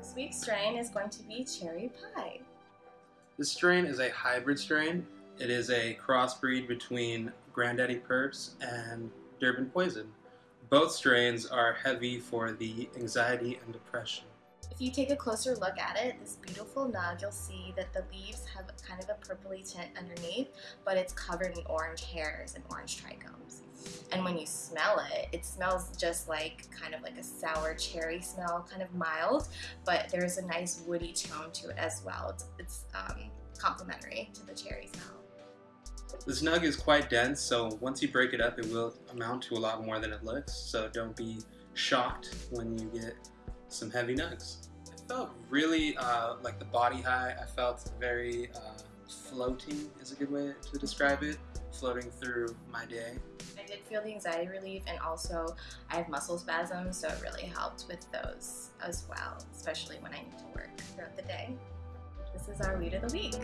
This week's strain is going to be cherry pie. This strain is a hybrid strain. It is a crossbreed between Granddaddy Purp and Durban Poison. Both strains are heavy for the anxiety and depression. If you take a closer look at it, this beautiful nug, you'll see that the leaves have kind of a purpley tint underneath, but it's covered in orange hairs and orange trichomes. And when you smell it, it smells just like kind of like a sour cherry smell, kind of mild, but there's a nice woody tone to it as well. It's, it's um, complementary to the cherry smell. This nug is quite dense, so once you break it up, it will amount to a lot more than it looks, so don't be shocked when you get some heavy nugs. I felt really uh, like the body high. I felt very uh, floating is a good way to describe it, floating through my day. I did feel the anxiety relief and also I have muscle spasms so it really helped with those as well, especially when I need to work throughout the day. This is our weed of the week.